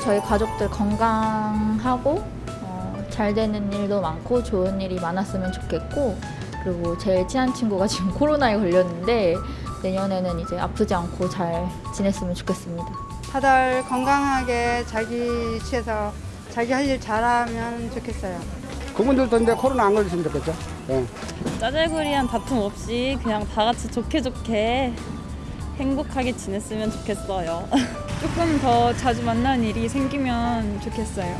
저희 가족들 건강하고 어, 잘 되는 일도 많고 좋은 일이 많았으면 좋겠고 그리고 제일 친한 친구가 지금 코로나에 걸렸는데 내년에는 이제 아프지 않고 잘 지냈으면 좋겠습니다. 다들 건강하게 자기 취해서 자기 할 일 잘하면 좋겠어요. 그분들도 이제 코로나 안 걸렸으면 좋겠죠. 예. 짜잘구리한 다툼 없이 그냥 다 같이 좋게 좋게 행복하게 지냈으면 좋겠어요. 조금 더 자주 만나는 일이 생기면 좋겠어요.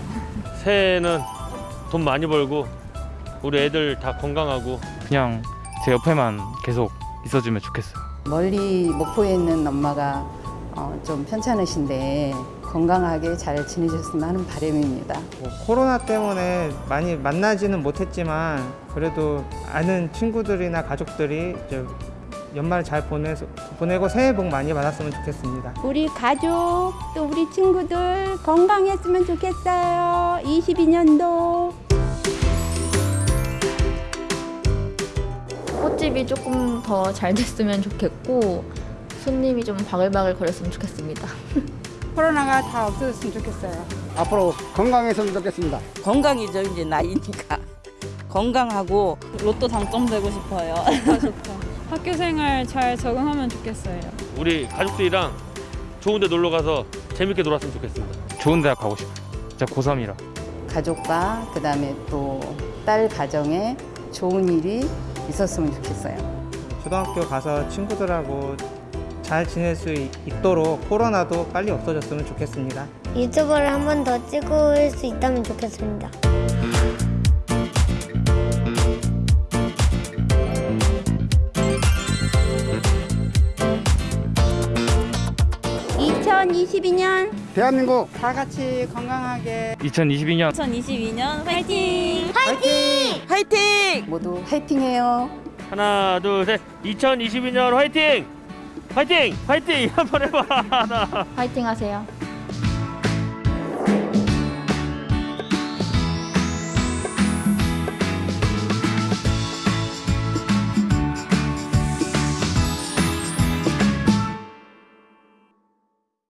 새해에는 돈 많이 벌고 우리 애들 다 건강하고 그냥 제 옆에만 계속 있어주면 좋겠어요. 멀리 목포에 있는 엄마가 어, 좀 편찮으신데 건강하게 잘 지내셨으면 하는 바람입니다. 뭐 코로나 때문에 많이 만나지는 못했지만 그래도 아는 친구들이나 가족들이 이제 연말 잘 보내서, 보내고 새해 복 많이 받았으면 좋겠습니다. 우리 가족 또 우리 친구들 건강했으면 좋겠어요. 22년도. 꽃집이 조금 더 잘 됐으면 좋겠고 손님이 좀 바글바글 거렸으면 좋겠습니다. 코로나가 다 없어졌으면 좋겠어요. 앞으로 건강했으면 좋겠습니다. 건강이죠 이제 나이니까 건강하고 로또 당첨되고 싶어요. 좋다 좋다. 학교 생활 잘 적응하면 좋겠어요. 우리 가족들이랑 좋은 데 놀러 가서 재밌게 놀았으면 좋겠습니다. 좋은 대학 가고 싶어요. 진짜 고3이라. 가족과 그다음에 또 딸 가정에 좋은 일이 있었으면 좋겠어요. 초등학교 가서 친구들하고 잘 지낼 수 있- 있도록 코로나도 빨리 없어졌으면 좋겠습니다. 유튜브를 한 번 더 찍을 수 있다면 좋겠습니다. (2022년) 대한민국 다 같이 건강하게 2022년 2022년 화이팅! 화이팅! 모두 화이팅해요. 하나 둘셋 2022년 화이팅! 화이팅! 화이팅! 한번 해봐 하나 화이팅 하세요.